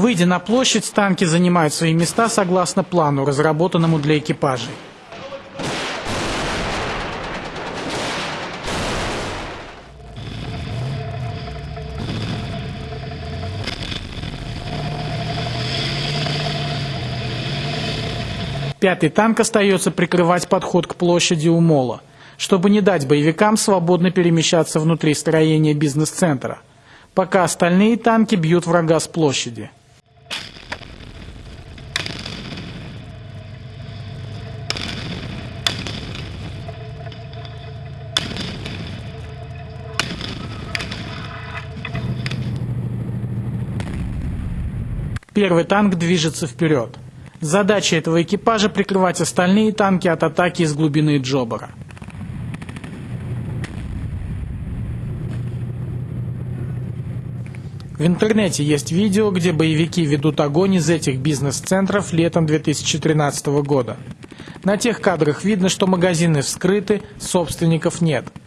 Выйдя на площадь, танки занимают свои места согласно плану, разработанному для экипажей. Пятый танк остается прикрывать подход к площади у мола, чтобы не дать боевикам свободно перемещаться внутри строения бизнес-центра, пока остальные танки бьют врага с площади. Первый танк движется вперед. Задача этого экипажа прикрывать остальные танки от атаки из глубины Джобара. В интернете есть видео, где боевики ведут огонь из этих бизнес-центров летом 2013 года. На тех кадрах видно, что магазины вскрыты, собственников нет –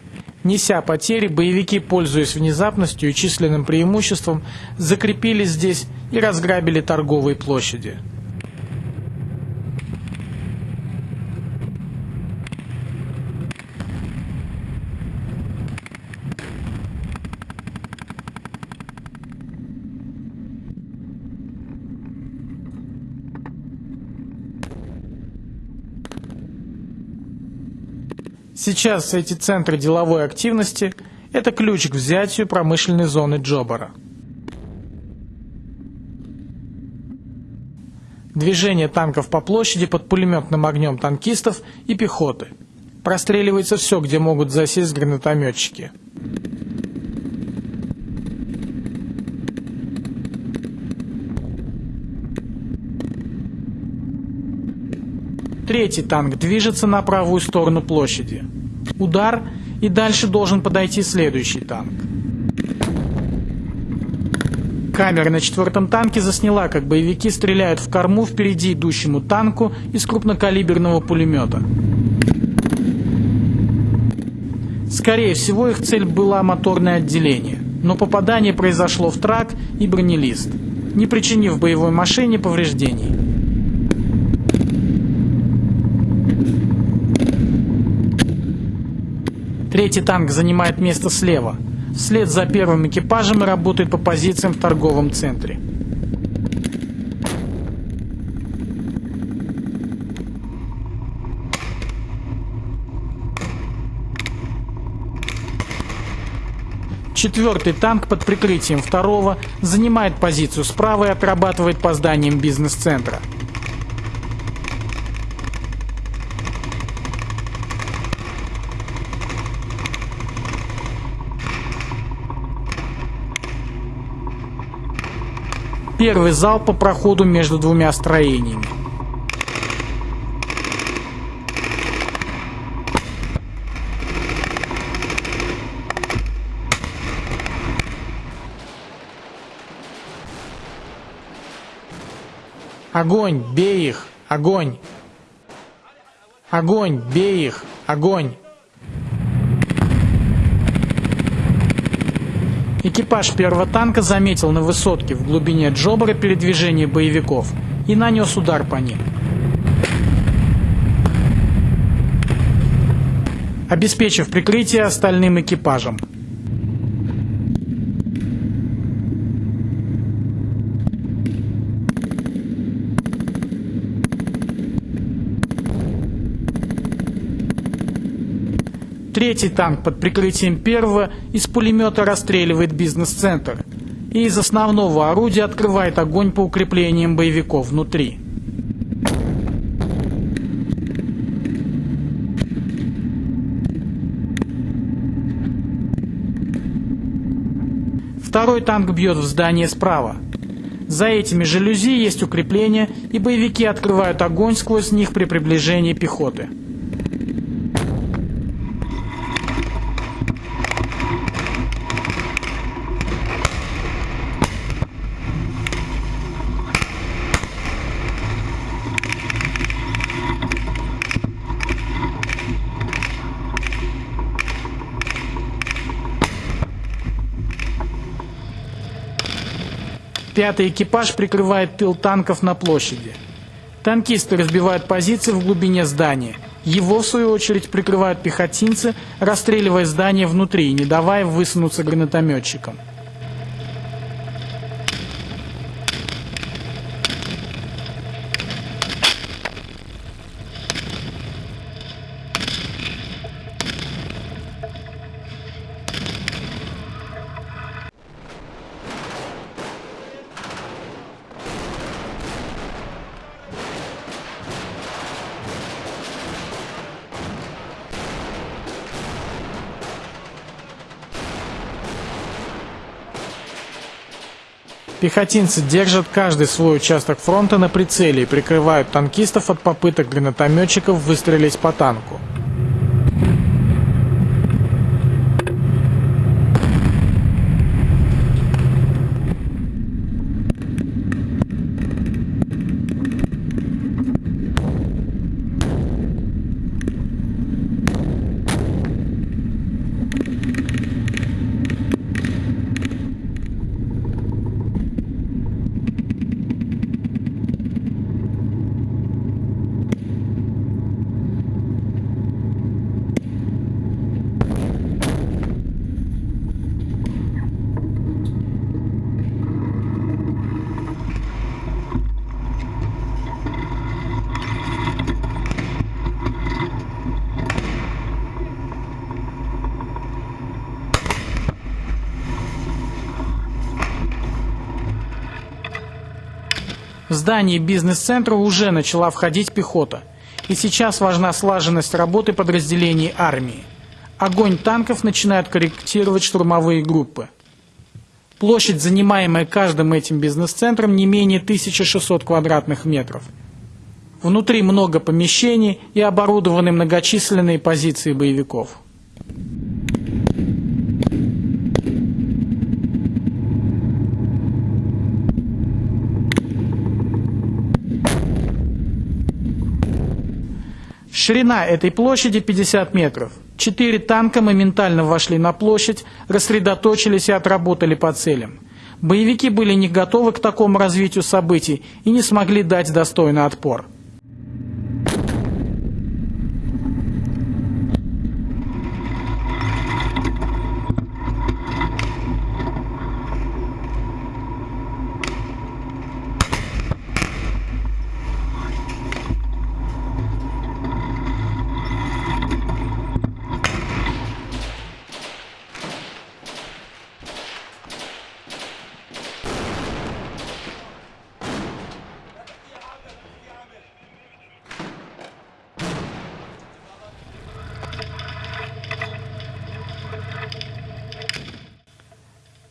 Неся потери, боевики, пользуясь внезапностью и численным преимуществом, закрепились здесь и разграбили торговые площади. Сейчас эти центры деловой активности – это ключ к взятию промышленной зоны Джобара. Движение танков по площади под пулеметным огнем танкистов и пехоты. Простреливается все, где могут засесть гранатометчики. Третий танк движется на правую сторону площади. Удар, и дальше должен подойти следующий танк. Камера на четвертом танке засняла, как боевики стреляют в корму впереди идущему танку из крупнокалиберного пулемета. Скорее всего, их цель была моторное отделение, но попадание произошло в трак и бронелист, не причинив боевой машине повреждений. Третий танк занимает место слева. Вслед за первым экипажем и работает по позициям в торговом центре. Четвертый танк под прикрытием второго занимает позицию справа и отрабатывает по зданиям бизнес-центра. Первый залп по проходу между двумя строениями. Огонь, бей их! Огонь! Огонь, бей их! Огонь! Экипаж первого танка заметил на высотке в глубине Джобара передвижение боевиков и нанес удар по ним. обеспечив прикрытие остальным экипажам. Третий танк под прикрытием первого из пулемета расстреливает бизнес-центр и из основного орудия открывает огонь по укреплениям боевиков внутри. Второй танк бьет в здание справа. За этими жалюзи есть укрепления, и боевики открывают огонь сквозь них при приближении пехоты. Пятый экипаж прикрывает тыл танков на площади. Танкисты разбивают позиции в глубине здания. Его, в свою очередь, прикрывают пехотинцы, расстреливая здание внутри не давая высунуться гранатометчикам. Пехотинцы держат каждый свой участок фронта на прицеле и прикрывают танкистов от попыток гранатометчиков выстрелить по танку. В здание бизнес-центра уже начала входить пехота. И сейчас важна слаженность работы подразделений армии. Огонь танков начинают корректировать штурмовые группы. Площадь, занимаемая каждым этим бизнес-центром, не менее 1600 квадратных метров. Внутри много помещений и оборудованы многочисленные позиции боевиков. Ширина этой площади 50 метров. Четыре танка моментально вошли на площадь, рассредоточились и отработали по целям. Боевики были не готовы к такому развитию событий и не смогли дать достойный отпор.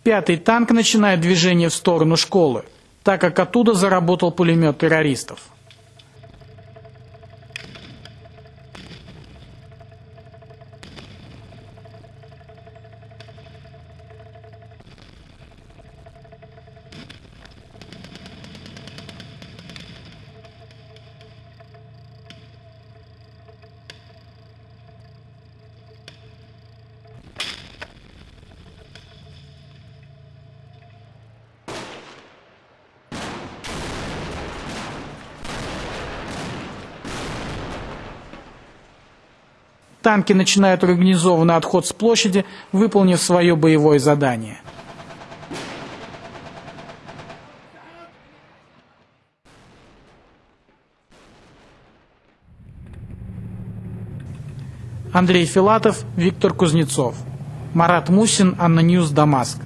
Пятый танк начинает движение в сторону школы, так как оттуда заработал пулемет террористов. Танки начинают организованный отход с площади, выполнив свое боевое задание. Андрей Филатов, Виктор Кузнецов. Марат Мусин, ANNA News, Дамаск.